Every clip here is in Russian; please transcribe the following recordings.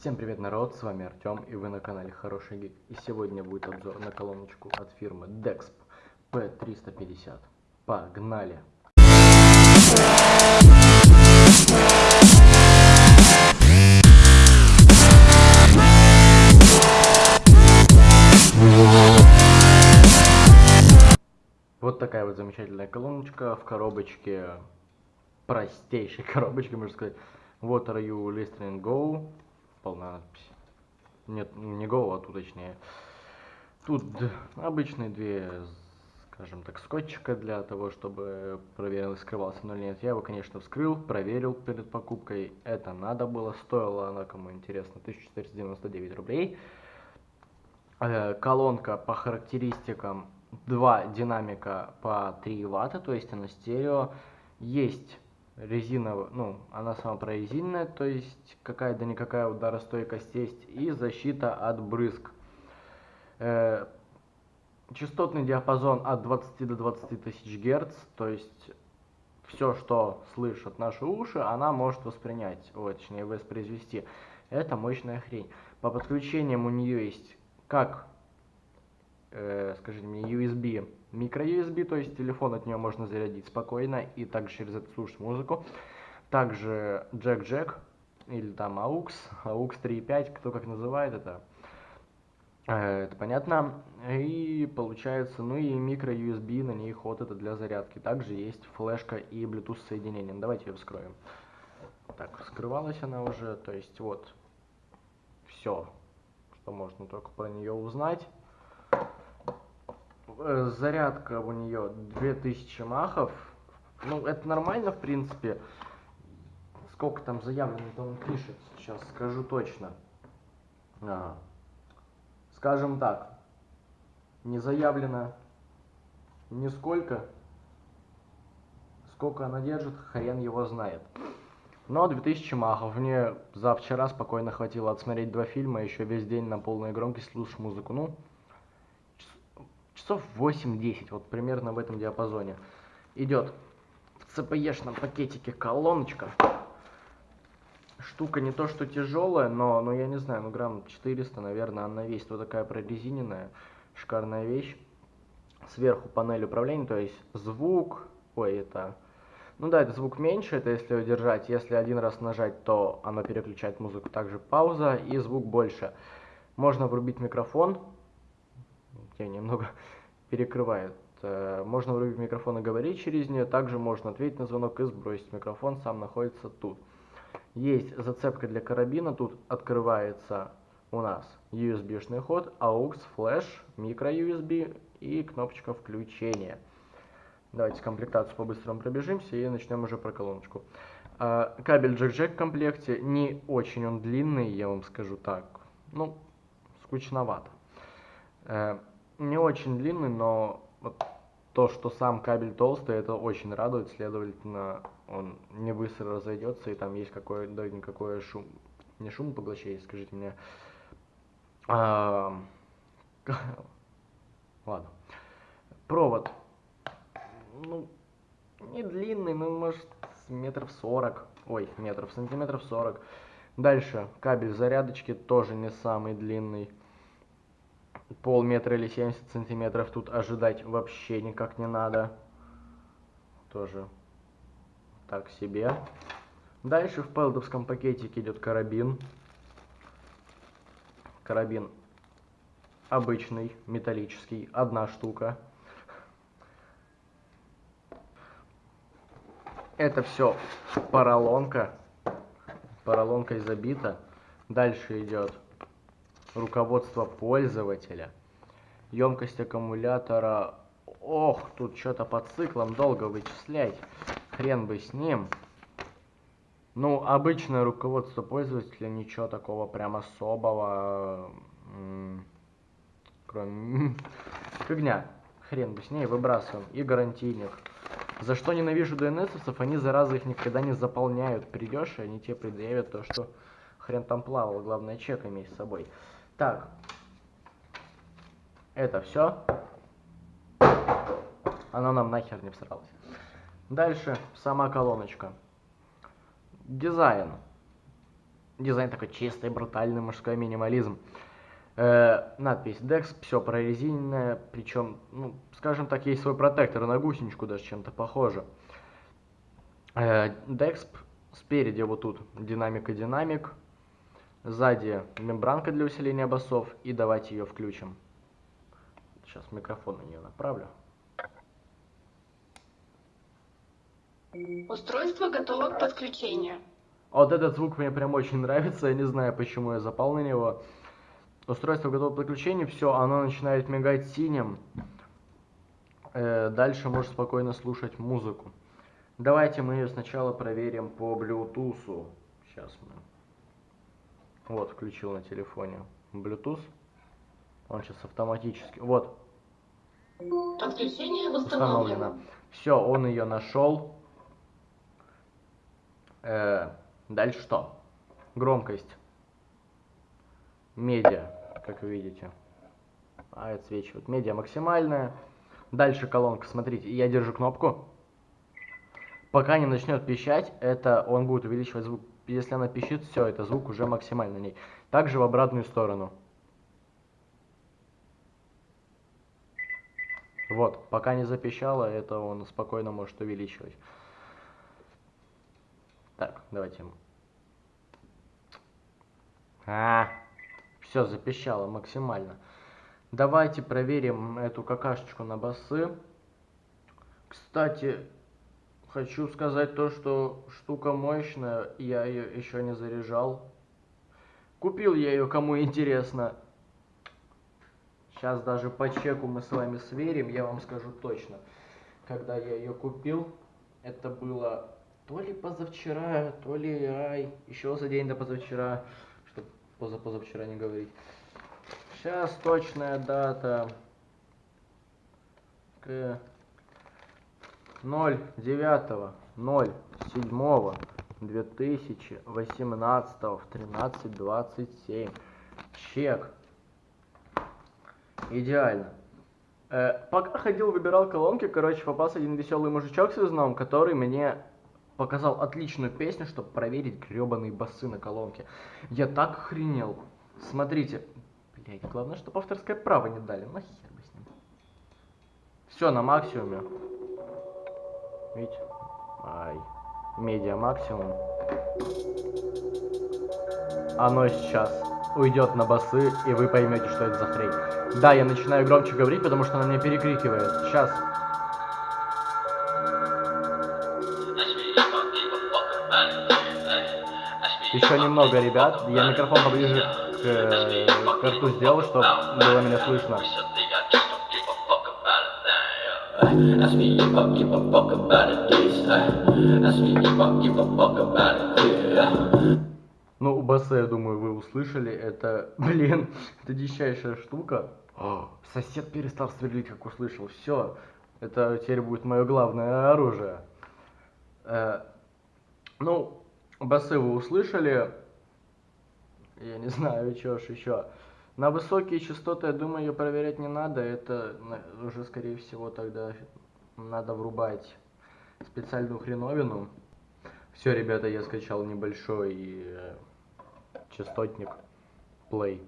Всем привет, народ, с вами Артем, и вы на канале Хороший Гик. И сегодня будет обзор на колоночку от фирмы Dexp P350. Погнали! Вот такая вот замечательная колоночка в коробочке, простейшей коробочке, можно сказать. What are you listening go? Полная надпись. Нет, не go, а тут точнее. Тут обычные две, скажем так, скотчика для того, чтобы проверил, скрывался но нет. Я его, конечно, вскрыл, проверил перед покупкой. Это надо было, стоило она, кому интересно, 1499 рублей. Э, колонка по характеристикам два динамика по 3 ватта, то есть она стерео. Есть резиновая, ну, она сама прорезиненная, то есть какая-то никакая ударостойкость есть, и защита от брызг. Э, частотный диапазон от 20 до 20 тысяч герц, то есть все, что слышат наши уши, она может воспринять, ой, точнее воспроизвести. Это мощная хрень. По подключениям у нее есть как э, скажите мне, USB, микро-USB, то есть телефон от нее можно зарядить спокойно и также через это слушать музыку. Также джек-джек или там AUX, AUX 3.5, кто как называет это, э, это понятно. И получается, ну и микро-USB, на ней ход это для зарядки. Также есть флешка и Bluetooth соединение. Давайте ее вскроем. Так, вскрывалась она уже, то есть вот все, что можно только про нее узнать. Э, зарядка у нее 2000 махов. Ну, это нормально, в принципе. Сколько там заявлено-то он пишет, сейчас скажу точно. Ага. Скажем так, не заявлено нисколько. Сколько она держит, хрен его знает. Но 2000 махов. Мне за вчера спокойно хватило отсмотреть два фильма, еще весь день на полной громкости слушать музыку. Ну, часов 8-10, вот примерно в этом диапазоне. Идет в CPE-шном пакетике колоночка. Штука не то что тяжелая, но, но я не знаю, ну грамм 400, наверное, она весит. Вот такая прорезиненная, шикарная вещь. Сверху панель управления, то есть звук, ой, это... Ну да, это звук меньше, это если удержать. Если один раз нажать, то оно переключает музыку. Также пауза и звук больше. Можно врубить микрофон. Я немного перекрывает. Э, можно врубить микрофон и говорить через нее, также можно ответить на звонок и сбросить микрофон, сам находится тут. Есть зацепка для карабина, тут открывается у нас USB-шный ход, AUX, флеш, micro-USB и кнопочка включения. Давайте комплектацию по-быстрому пробежимся и начнем уже про колоночку. Э, кабель джек-джек в комплекте, не очень он длинный, я вам скажу так, ну, скучновато. Не очень длинный, но вот то, что сам кабель толстый, это очень радует, следовательно, он не быстро разойдется, и там есть какое да, никакое шум, не шум поглощение, скажите мне. А, ладно. Провод, ну, не длинный, ну, может, метров сорок, ой, метров, сантиметров сорок. Дальше, кабель зарядочки тоже не самый длинный полметра или 70 сантиметров тут ожидать вообще никак не надо. Тоже так себе. Дальше в пелдовском пакетике идет карабин. Карабин обычный, металлический, одна штука. Это все поролонка. Поролонкой забита. Дальше идет руководство пользователя. Емкость аккумулятора... Ох, тут что-то по циклам долго вычислять. Хрен бы с ним. Ну, обычное руководство пользователя, ничего такого прям особого. Кроме... Фигня. Хрен бы с ней, выбрасываем. И гарантийник. За что ненавижу ДНСовцев, они, зараза, их никогда не заполняют. Придешь, и они тебе предъявят то, что хрен там плавал. Главное, чек иметь с собой. Так, это все. Оно нам нахер не всралось. Дальше сама колоночка. Дизайн. Дизайн такой чистый, брутальный, мужской минимализм. Э, надпись Dex, все прорезиненное, причем, ну, скажем так, есть свой протектор на гусеничку даже чем-то похоже. Э, Dex спереди вот тут динамик и динамик, сзади мембранка для усиления басов, и давайте ее включим. Сейчас микрофон на нее направлю. Устройство готово к подключению. Вот этот звук мне прям очень нравится, я не знаю, почему я запал на него. Устройство готово к подключению, все, оно начинает мигать синим. Э, дальше можешь спокойно слушать музыку. Давайте мы ее сначала проверим по Bluetooth. Сейчас мы... Вот, включил на телефоне Bluetooth. Он сейчас автоматически... Вот, Подключение установлено. восстановлено. Все, он ее нашел. Э, дальше что? Громкость. Медиа, как вы видите. А, отсвечивает. Медиа максимальная. Дальше колонка. Смотрите, я держу кнопку. Пока не начнет пищать, это он будет увеличивать звук. Если она пищит, все, это звук уже максимальный на ней. Также в обратную сторону. Вот, пока не запищало, это он спокойно может увеличивать. Так, давайте. А, все запищало максимально. Давайте проверим эту какашечку на басы. Кстати, хочу сказать то, что штука мощная, я ее еще не заряжал. Купил я ее, кому интересно. Сейчас даже по чеку мы с вами сверим, я вам скажу точно. Когда я ее купил, это было то ли позавчера, то ли ай, еще за день до позавчера, чтобы позапозавчера не говорить. Сейчас точная дата. К 09 07 2018 в 13.27. Чек. Идеально. Э, пока ходил, выбирал колонки, короче, попался один веселый мужичок с визном, который мне показал отличную песню, чтобы проверить гребаные басы на колонке. Я так охренел. Смотрите. Блять, главное, чтобы авторское право не дали. Нахер бы с ним. Все на максимуме. Видите? Ай. Медиа максимум. Оно сейчас уйдет на басы, и вы поймете, что это за хрень. Да, я начинаю громче говорить, потому что она меня перекрикивает. Сейчас. Еще немного, ребят. Я микрофон поближе к, э, к рту сделал, чтобы было меня слышно. Ask me if I give a fuck about this. Ask me if I give a fuck about it. Ну, басы, я думаю, вы услышали. Это, блин, это дичайшая штука. О, сосед перестал сверлить, как услышал. Все, это теперь будет мое главное оружие. Э, ну, басы вы услышали. Я не знаю, что ж еще. На высокие частоты, я думаю, ее проверять не надо. Это уже, скорее всего, тогда надо врубать специальную хреновину. Все, ребята, я скачал небольшой э, частотник Play.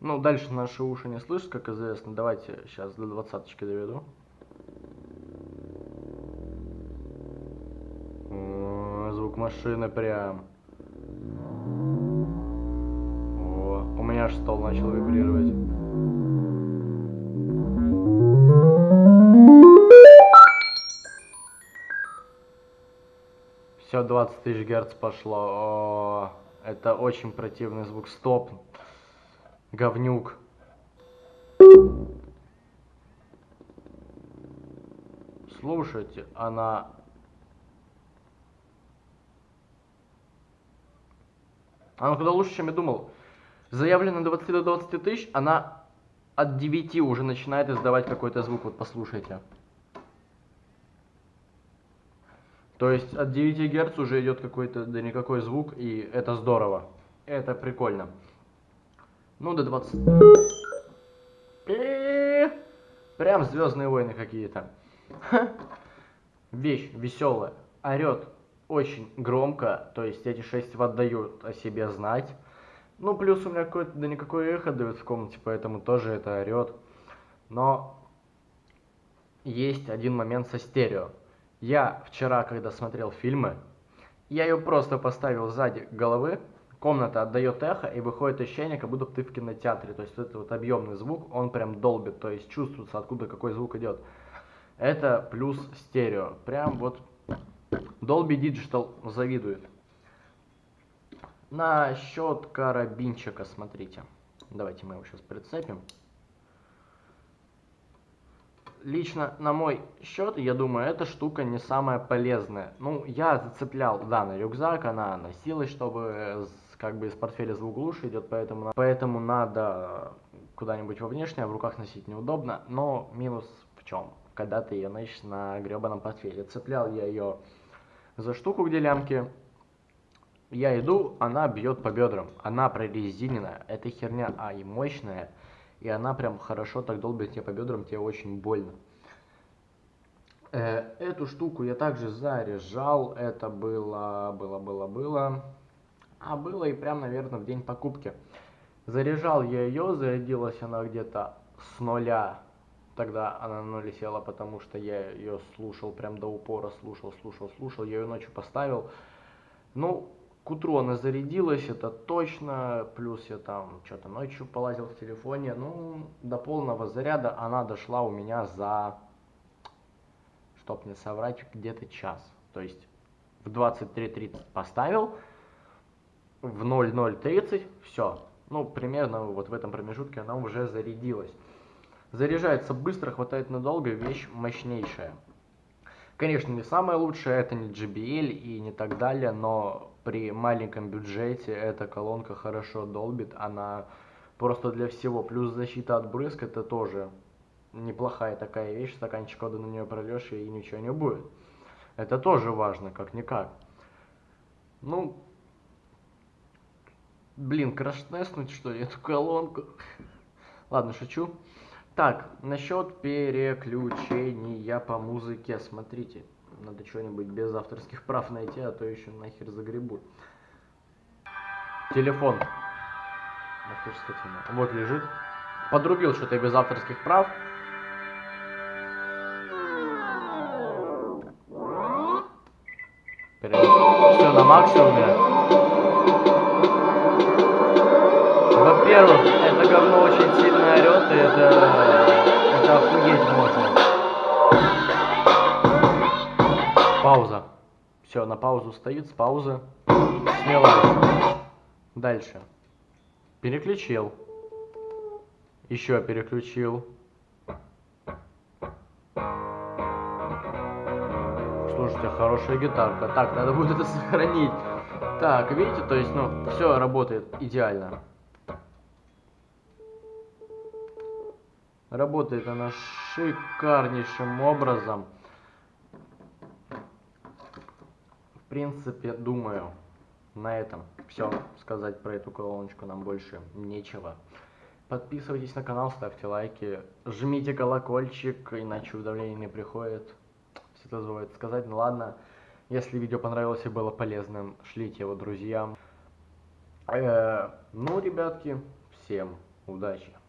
Ну, дальше наши уши не слышат, как известно. Давайте сейчас до двадцаточки доведу. Звук машины прям. Меня аж стол начал вибрировать. Все, 20 тысяч герц пошло. О, это очень противный звук. Стоп. Говнюк. Слушайте, она... Она куда лучше, чем я думал. Заявлено 20 до 20 тысяч, она от 9 уже начинает издавать какой-то звук. Вот послушайте. То есть от 9 Гц уже идет какой-то, да никакой звук, и это здорово. Это прикольно. Ну, до 20. Э, Прям Звездные войны какие-то. Вещь веселая. Орет. очень громко, то есть эти 6 ватт дают о себе знать. Ну, плюс у меня какое-то, да никакое эхо дает в комнате, поэтому тоже это орет. Но есть один момент со стерео. Я вчера, когда смотрел фильмы, я ее просто поставил сзади головы, комната отдает эхо, и выходит ощущение, как будто ты в кинотеатре. То есть это вот объемный звук, он прям долбит, то есть чувствуется, откуда какой звук идет. Это плюс стерео. Прям вот Dolby Digital завидует. Насчет карабинчика, смотрите. Давайте мы его сейчас прицепим. Лично на мой счет, я думаю, эта штука не самая полезная. Ну, я зацеплял, да, на рюкзак, она носилась, чтобы как бы из портфеля звук лучше идет, поэтому, поэтому надо куда-нибудь во внешнее, в руках носить неудобно. Но минус в чем? Когда ты ее носишь на гребаном портфеле. Цеплял я ее за штуку, где лямки. Я иду, она бьет по бедрам. Она прорезиненная. Эта херня, а и мощная. И она прям хорошо так долбит тебе по бедрам, тебе очень больно. Э, эту штуку я также заряжал. Это было, было, было, было. А было и прям, наверное, в день покупки. Заряжал я ее, зарядилась она где-то с нуля. Тогда она на нуле села, потому что я ее слушал прям до упора, слушал, слушал, слушал. Я ее ночью поставил. Ну, к утру она зарядилась, это точно. Плюс я там что-то ночью полазил в телефоне. Ну, до полного заряда она дошла у меня за, чтоб не соврать, где-то час. То есть в 23.30 поставил, в 00.30, все. Ну, примерно вот в этом промежутке она уже зарядилась. Заряжается быстро, хватает надолго, вещь мощнейшая. Конечно, не самое лучшее, это не JBL и не так далее, но при маленьком бюджете эта колонка хорошо долбит, она просто для всего. Плюс защита от брызг, это тоже неплохая такая вещь, стаканчик воды на нее прольешь и ничего не будет. Это тоже важно, как-никак. Ну, Блин, краш-тестнуть что ли эту колонку? Ладно, шучу. Так, насчет переключения по музыке. Смотрите, надо что-нибудь без авторских прав найти, а то еще нахер загребут. Телефон. Скотина. Вот лежит. Подрубил что-то без авторских прав. Все на максимуме. Во-первых, это говно очень сильно и это, охуеть можно. Пауза. Все, на паузу стоит, с паузы сняла. Дальше. Переключил. Еще переключил. Слушайте, хорошая гитарка. Так, надо будет это сохранить. Так, видите, то есть, ну, все работает идеально. Работает она шикарнейшим образом. В принципе, думаю, на этом все сказать про эту колоночку нам больше нечего. Подписывайтесь на канал, ставьте лайки, жмите колокольчик, иначе уведомления не приходит. Все это забывает сказать. Ну ладно, если видео понравилось и было полезным, шлите его друзьям. Э -э ну, ребятки, всем удачи!